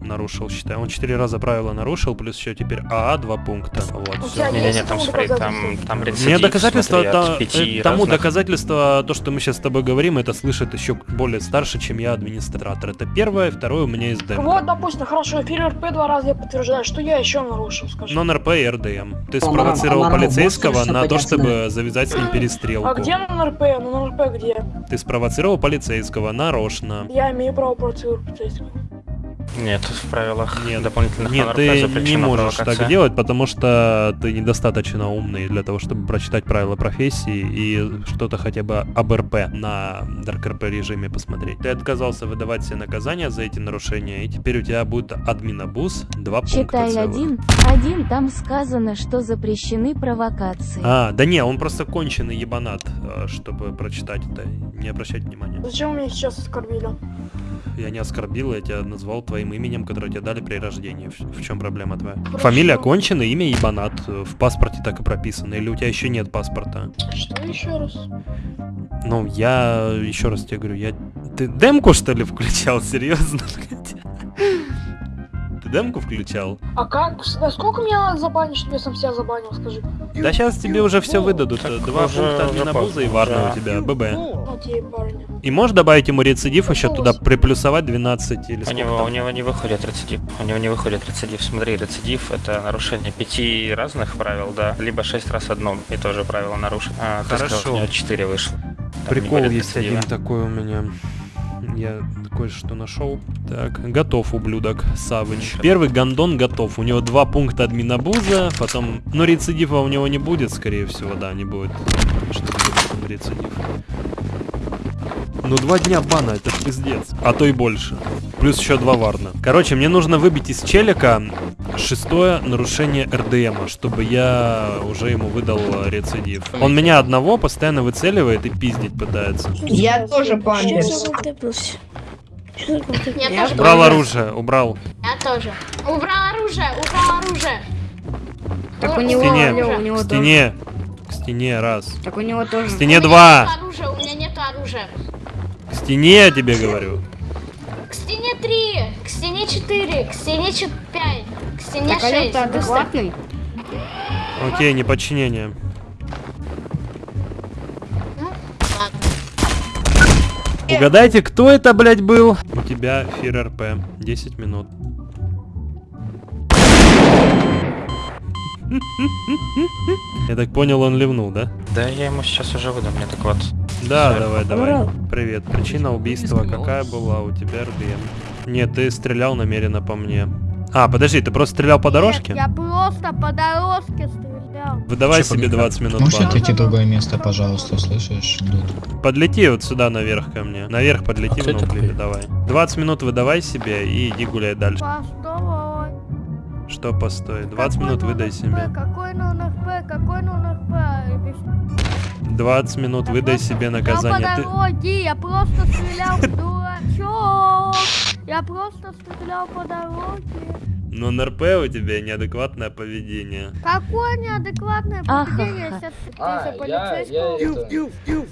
нарушил, считай. Он четыре раза правила нарушил, плюс еще теперь АА два пункта. Вот, Не-не-не, есть там смотри, там, доказательства? там рецидив, Мне доказательство, смотри, от то- пяти э, тому разных. доказательство, то, что мы сейчас с тобой говорим, это слышит еще более старше, чем я администратор. Это первое, второе у меня есть демка. Вот, допустим, хорошо, ФРРП два раза я подтверждаю, что я еще нарушил, скажи. Нон-РП и РДМ. Ты По спровоцировал по полицейского нормам на то, чтобы завязать с ним перестрелку. А где НРП? Ну НРП где? Ты спровоцировал полицейского нарочно. Я имею право процедуру полицейского. Нет, в правилах дополнительных Нет, ты не можешь провокация. так делать, потому что ты недостаточно умный для того, чтобы прочитать правила профессии и что-то хотя бы об РП на Dark RP режиме посмотреть. Ты отказался выдавать себе наказания за эти нарушения, и теперь у тебя будет админобус, два пункта Читай целых. один. Один там сказано, что запрещены провокации. А, да не, он просто конченый ебанат, э, чтобы прочитать это. Не обращать внимания. Зачем меня сейчас оскорбили? Я не оскорбил, я тебя назвал твоим именем, которое тебе дали при рождении. В, в чем проблема твоя? Фамилия конченая, имя ебанат. э, В паспорте так и прописано. Или у тебя еще нет паспорта? Что еще раз? Ну, я еще раз тебе говорю, я... Ты демку что ли включал? Серьезно? блядь? Ты демку включал? А как? Да сколько меня надо забанить, чтобы я сам себя забанил, скажи? Да сейчас тебе уже все выдадут. э, Два уже- пункта админобуза и варна да. у тебя, ББ. Окей, парни. И можешь добавить ему рецидив еще туда, приплюсовать 12 или У сколько него, там? у него не выходит рецидив. У него не выходит рецидив. Смотри, рецидив это нарушение пяти разных правил, да, либо шесть раз одно и тоже правило нарушить. А, ты сказал, Хорошо. у него четыре вышло. Там Прикол есть рецидива. один такой у меня. Я кое-что нашел. Так, готов, ублюдок, Савыч. Первый гандон готов. У него два пункта админобуза, потом... Ну, рецидива у него не будет, скорее всего, да, не будет. Не будет рецидив. Ну, два дня бана, это ж пиздец. А то и больше. Плюс еще два варна. Короче, мне нужно выбить из челика шестое нарушение РДМа, чтобы я уже ему выдал э, рецидив. Он меня одного постоянно выцеливает и пиздить пытается. Я тоже. Сейчас я тоже Убрал оружие, убрал. Я тоже. Убрал оружие, убрал оружие. Так у К него, стене, у него к стене, к стене, раз. Так у него тоже. К стене два, оружия, у меня нет оружия. К стене я тебе говорю. К стене 3, к стене 4, к стене 5, к стене Так, алло, 6. ты адекватный? Окей, неподчинение. Угадайте, кто это, блядь, был? У тебя фир РП. 10 минут. Я так понял, он ливнул, да? Да, я ему сейчас уже выдам, мне так вот. Да, Всё. давай, давай. Привет. Причина убийства какая была у тебя, РДМ? Нет, ты стрелял намеренно по мне. А, подожди, ты просто стрелял по дорожке? Я просто по дорожке стрелял. Выдавай себе 20 минут Можешь бана. отойти в другое место, пожалуйста, слышишь? Дуд? Подлети вот сюда наверх ко мне. Наверх подлети, в ноутбуке, давай. 20 минут выдавай себе и иди гуляй дальше. Постой. Что постой? 20 минут выдай себе. Какой номер П? Какой номер П? 20 минут выдай себе наказание. Я Ты... по дороге, я просто стрелял в дурачок. Я просто стрелял по дороге. Но на РП у тебя неадекватное поведение. Какое неадекватное поведение, если ты А, полицейского?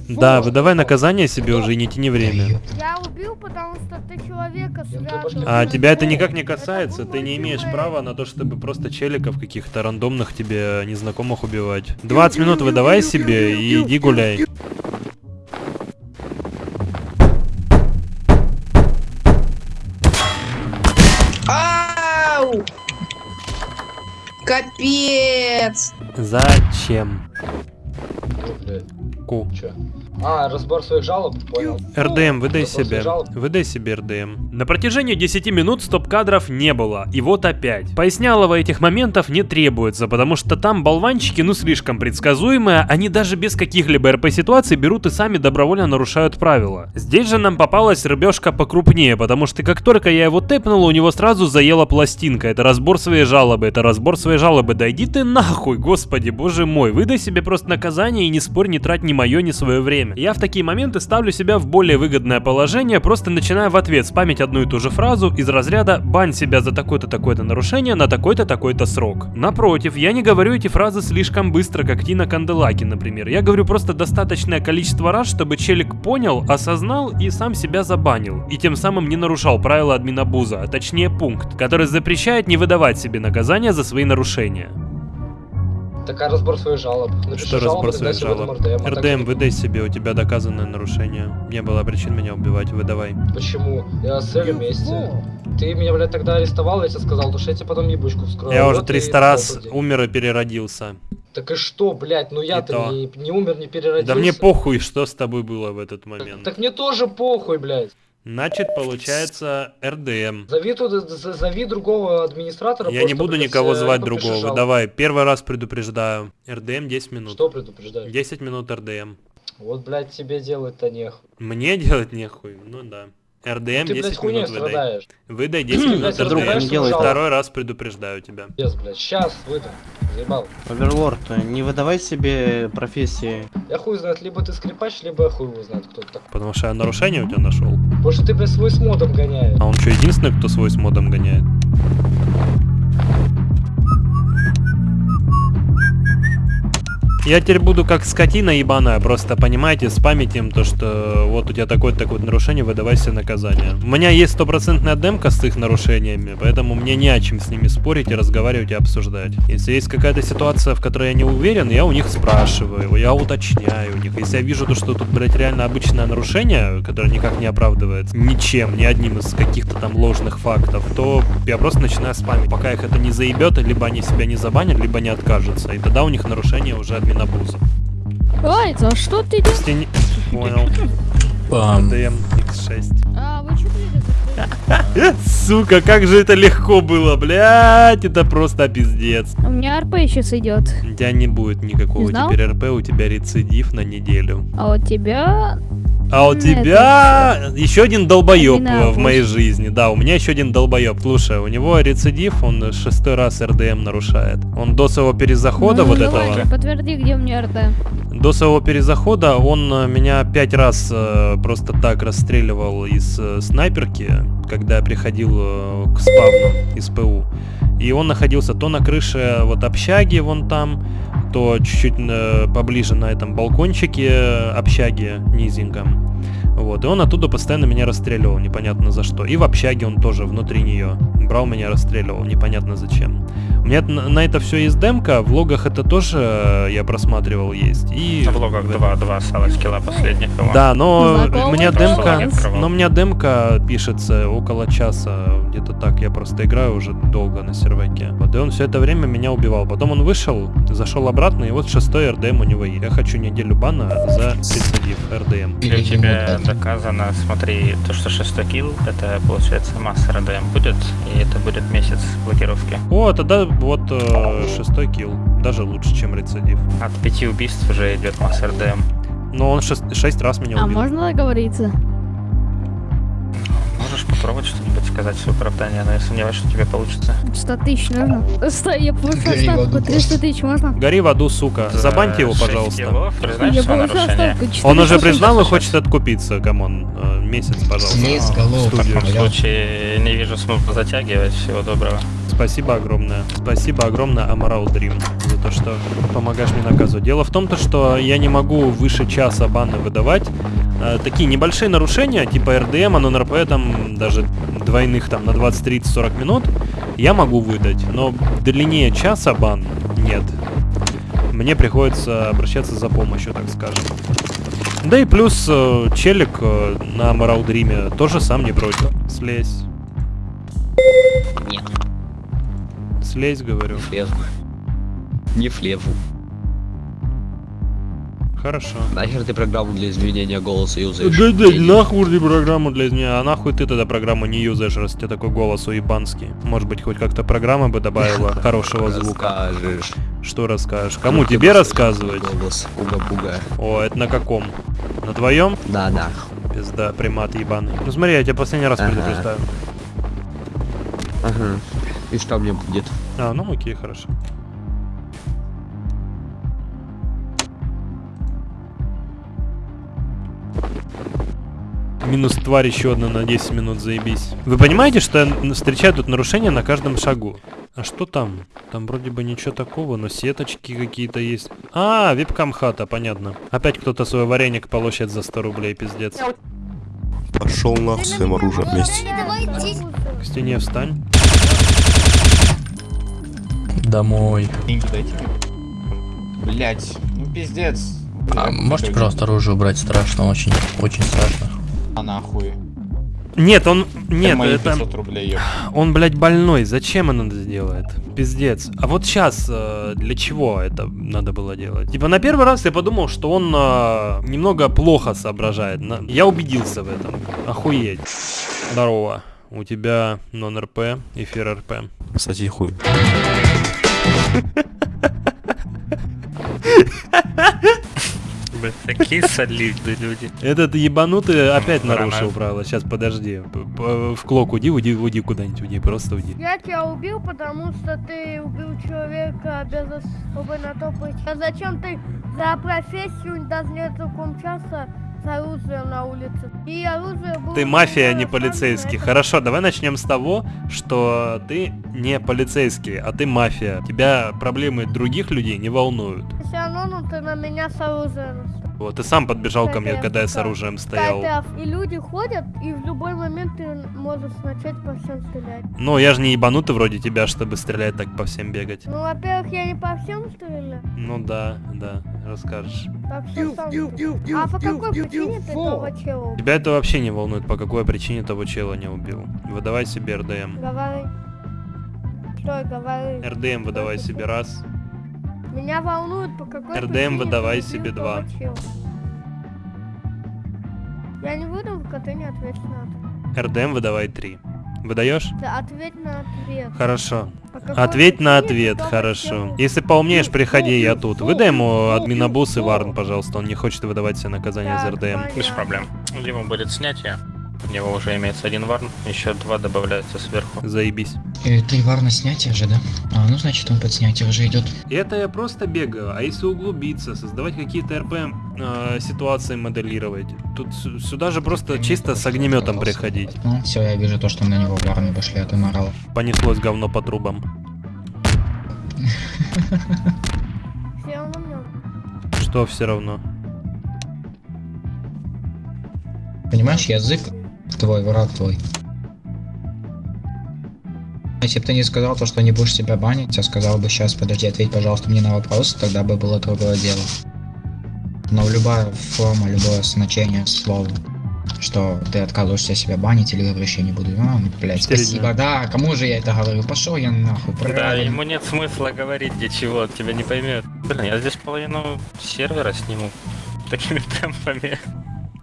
Да, выдавай наказание себе уже и не тяни время. Я убил, потому что ты человека связывал. А тебя это никак не касается, ты не имеешь права на то, чтобы просто челиков каких-то рандомных тебе незнакомых убивать. 20 минут выдавай себе и иди гуляй. Капец! Зачем? Ку. Чё? А, разбор своих жалоб, понял. РДМ, выдай Разбор себе. Выдай себе РДМ. На протяжении 10 минут стоп-кадров не было. И вот опять. Пояснялого этих моментов не требуется, потому что там болванчики ну слишком предсказуемые, они даже без каких-либо РП-ситуаций берут и сами добровольно нарушают правила. Здесь же нам попалась рыбешка покрупнее, потому что как только я его тэпнул, у него сразу заела пластинка. Это разбор своей жалобы, это разбор своей жалобы. Да иди ты нахуй, господи, боже мой. Выдай себе просто наказание и не спорь, не трать ни мое, ни свое время. Я в такие моменты ставлю себя в более выгодное положение, просто начиная в ответ спамить одну и ту же фразу из разряда «бань себя за такое-то такое-то нарушение на такой-то такой-то срок». Напротив, я не говорю эти фразы слишком быстро, как Тина Канделаки, например. Я говорю просто достаточное количество раз, чтобы челик понял, осознал и сам себя забанил. И тем самым не нарушал правила админабуза, а точнее пункт, который запрещает не выдавать себе наказания за свои нарушения. Так, а разбор своих жалоб. Напиши Что разбор своих жалоб? РДМ, а так РДМ, выдай себе, у тебя доказанное нарушение. Не было причин меня убивать, выдавай. Почему? Я с Элли вместе. Ты меня, блядь, тогда арестовал, я тебе сказал, то что я тебе потом ебучку вскрою. Я Вот уже и 300 раз умер и переродился. Так и что, блядь, ну я-то то. не, не умер, не переродился. Да мне похуй, что с тобой было в этот момент. Так мне тоже похуй, блядь. Значит, получается РДМ. Зови, тут, з- зови другого администратора. Я не буду никого звать другого. жалобу. Давай, первый раз предупреждаю. РДМ 10 минут. Что предупреждаешь? 10 минут РДМ. Вот, блядь, тебе делать-то нехуй. Мне делать нехуй? Ну да. РДМ ты, 10 блядь, хуйней минут выдай. Выдай 10 Блядь, минут РДМ. Второй раз предупреждаю тебя. Без, блядь, сейчас выйду. Заебал. Оверлорд, не выдавай себе профессии. Я хуй знает, либо ты скрипач, либо я хуй его знает, кто ты такой. Потому что я нарушение у тебя нашел. Потому что ты, блядь, свой с модом гоняешь. А он что, единственный, кто свой с модом гоняет? Я теперь буду как скотина ебаная, просто понимаете, спамить им то, что вот у тебя такое-то такое нарушение, выдавай себе наказание. У меня есть стопроцентная демка с их нарушениями, поэтому мне не о чем с ними спорить и разговаривать и обсуждать. Если есть какая-то ситуация, в которой я не уверен, я у них спрашиваю, я уточняю у них. Если я вижу то, что тут, блядь, реально обычное нарушение, которое никак не оправдывается ничем, ни одним из каких-то там ложных фактов, то я просто начинаю спамить, пока их это не заебет, либо они себя не забанят, либо не откажутся. И тогда у них нарушение уже админабуза. Ой, за что ты делаешь? Стени- Понял. Пам. ДМ X6. А, вы что? Сука, как же это легко было, блядь, это просто пиздец. У меня РП сейчас идет. У тебя не будет никакого теперь РП, у тебя рецидив на неделю. А у тебя... А у тебя еще один долбоеб Админабуз. в моей жизни. Да, у меня еще один долбоеб. Слушай, у него рецидив, он шестой раз РДМ нарушает. Он до своего перезахода Ну, вот давай, этого. Подтверди, где у меня РТ. До своего перезахода он э, меня пять раз э, просто так расстреливал из э, снайперки, когда я приходил э, к спавну из ПУ. И он находился то на крыше вот общаги вон там, то чуть-чуть э, поближе на этом балкончике э, общаги низеньком. Вот, и он оттуда постоянно меня расстреливал, непонятно за что. И в общаге он тоже внутри нее брал меня, расстреливал, непонятно зачем. У меня на, на это все есть демка, в логах это тоже э, я просматривал есть. И В логах два, два сала скилла последних его. да, но у меня демка, но у меня демка пишется около часа, где-то так. Я просто играю уже долго на серваке. Вот и он все это время меня убивал. Потом он вышел, зашел обратно, и вот шестой РДМ у него есть. Я хочу неделю бана за рецидив РДМ. Для тебя доказано, смотри, то, что шестой килл, это получается mass RDM будет, и это будет месяц блокировки. О, тогда вот э, шестой килл, даже лучше, чем рецидив. От пяти убийств уже идет mass RDM. Но он шест- шесть раз меня А убил. можно договориться? Можешь попробовать что-нибудь сказать в оправдание, но я сомневаюсь, что тебе получится. 100 тысяч нужно. Сто, я получил ставку 300 тысяч, можно? Гори в аду, сука. За Забаньте его, пожалуйста. Я нарушение? ставку 400 Он уже признал и хочет откупиться, come on. Э, Месяц, пожалуйста. Семейств в голов. В таком случае не вижу смысла затягивать. Всего доброго. Спасибо огромное. Спасибо огромное, Амарал Дрим, за то, что помогаешь мне наказывать. Дело в том, то, что я не могу выше часа баны выдавать. Э, такие небольшие нарушения, типа РДМ, НРП, там, даже двойных там на 20, 30, 40 минут, я могу выдать. Но длиннее часа бан нет. Мне приходится обращаться за помощью, так скажем. Да и плюс э, челик э, на Мараудриме тоже сам не против. Слезь. Нет. Слезь, говорю. Слезу. Не флеву. Хорошо. Нахер ты программу для изменения голоса юзаешь? Да, да, нахуй ты программу для изменения. А нахуй ты тогда программу не юзаешь, раз у тебя такой голос уебанский. Может быть, хоть как-то программа бы добавила хорошего звука. Расскажешь. Что расскажешь? Кому Ну, тебе рассказывать? Голос уга-буга. О, это на каком? На твоем? Да, да. Пизда, примат ебаный. Ну смотри, я тебя последний раз Ага. предупреждаю. Ага. И что мне будет? А, ну окей, хорошо. Минус тварь еще одна на 10 минут, заебись. Вы понимаете, что я н- встречаю тут нарушения на каждом шагу? А что там? Там вроде бы ничего такого, но сеточки какие-то есть. А, вебкам хата, понятно. Опять кто-то свой вареник полощет за 100 рублей, пиздец. Пошел с своим оружием вместе. К стене встань. Домой. Деньги дайте. Блять, ну пиздец. А можете, пожалуйста, оружие убрать? Страшно, очень, очень страшно. А нахуй. Нет, он... Нет, мои это... 500 рублей, ёп. Он, блядь, больной. Зачем он это делает? Пиздец. А вот сейчас для чего это надо было делать? Типа на первый раз я подумал, что он э, немного плохо соображает. На- Я убедился в этом. Охуеть. Здорово. У тебя нон-РП, эфир РП. Кстати, хуй. Такие солидные люди. Этот ебанутый опять нарушил правила. Сейчас, подожди. В клок уйди, уйди, уйди куда-нибудь, уйди, просто уйди. Я тебя убил, потому что ты убил человека без особой на то причины. А зачем ты за профессию даже не целиком часа с оружием на улице? И оружие было... Ты мафия, а не полицейский. Хорошо, давай начнем с того, что ты не полицейский, а ты мафия. Тебя проблемы других людей не волнуют. Все равно ну, ты на меня с оружием. Вот, ты сам подбежал ко мне, когда я с оружием стоял. И люди ходят, и в любой момент ты можешь начать по всем стрелять. Ну, я же не ебанутый вроде тебя, чтобы стрелять так по всем бегать. Ну, во-первых, я не по всем стреляю. Ну да, да, расскажешь. Так что сам. А по какой причине ты того чела убил? Тебя это вообще не волнует, по какой причине того чела не убил. Выдавай себе РДМ. Говори. Что говори? РДМ выдавай себе раз. Меня волнует, по какой РДМ выдавай себе два. Я не выдам, пока ты не ответишь на ответ. РДМ выдавай три. Выдаешь? Да, ответь на ответ. Хорошо. Какой Ответь на ответ, хорошо. Если поумнеешь, приходи, я тут. Выдай ему админобус и Варн, пожалуйста. Он не хочет выдавать себе наказание за РДМ. Без проблем. Ему будет снятие. У него уже имеется один варн, еще два добавляются сверху. Заебись. Э, Три варна снятия же, да? А, ну значит он под снятие уже идет. Это я просто бегаю, а если углубиться, создавать какие-то РП э, ситуации моделировать, тут сюда же просто чисто с огнеметом приходить. Ну, все, я вижу то, что на него варны пошли, а ты морал. Понеслось говно по трубам. Что все равно? Понимаешь, язык твой, враг твой. Если бы ты не сказал то, что не будешь себя банить, а сказал бы сейчас, подожди, ответь, пожалуйста, мне на вопрос, тогда бы было другое дело. Но любая форма, любое значение слова, что ты отказываешься себя банить или говоришь, я не буду, а, блядь, Четыре спасибо, да, кому же я это говорю, пошел я нахуй, Да, правильно. ему нет смысла говорить ничего, он тебя не поймет. Блин, я здесь половину сервера сниму такими темпами.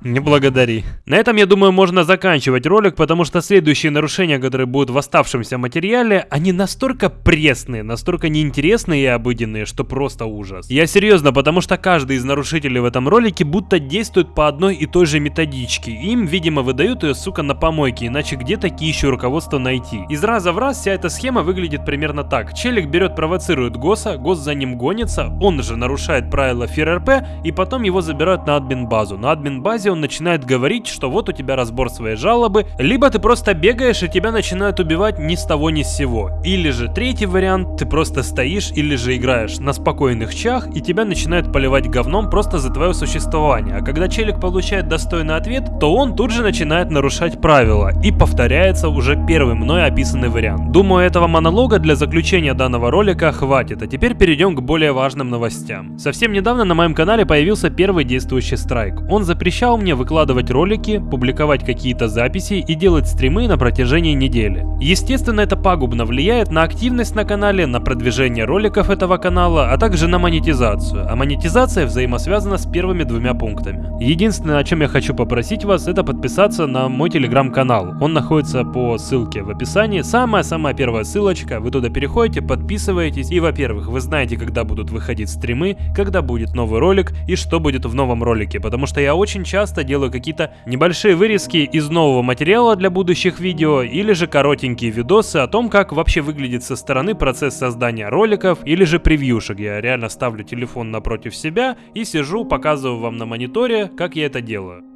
Не благодари. На этом, я думаю, можно заканчивать ролик, потому что следующие нарушения, которые будут в оставшемся материале, они настолько пресные, настолько неинтересные и обыденные, что просто ужас. Я серьезно, потому что каждый из нарушителей в этом ролике будто действует по одной и той же методичке. Им, видимо, выдают ее, сука, на помойке, иначе где такие еще руководства найти? Из раза в раз вся эта схема выглядит примерно так. Челик берет, провоцирует Госа, Гос за ним гонится, он же нарушает правила ФРРП, и потом его забирают на админ базу. На админ базе он начинает говорить, что вот у тебя разбор своей жалобы, либо ты просто бегаешь и тебя начинают убивать ни с того ни с сего. Или же третий вариант, ты просто стоишь или же играешь на спокойных чах и тебя начинают поливать говном просто за твое существование. А когда челик получает достойный ответ, то он тут же начинает нарушать правила и повторяется уже первый мной описанный вариант. Думаю, этого монолога для заключения данного ролика хватит, а теперь перейдем к более важным новостям. Совсем недавно на моем канале появился первый действующий страйк. Он запрещал мне выкладывать ролики, публиковать какие-то записи и делать стримы на протяжении недели. Естественно, это пагубно влияет на активность на канале, на продвижение роликов этого канала, а также на монетизацию. А монетизация взаимосвязана с первыми двумя пунктами. Единственное, о чем я хочу попросить вас, это подписаться на мой телеграм-канал. Он находится по ссылке в описании. Самая-самая первая ссылочка. Вы туда переходите, подписываетесь. И, во-первых, вы знаете, когда будут выходить стримы, когда будет новый ролик и что будет в новом ролике. Потому что я очень часто делаю какие-то небольшие вырезки из нового материала для будущих видео или же коротенькие видосы о том, как вообще выглядит со стороны процесс создания роликов или же превьюшек. Я реально ставлю телефон напротив себя и сижу, показываю вам на мониторе, как я это делаю.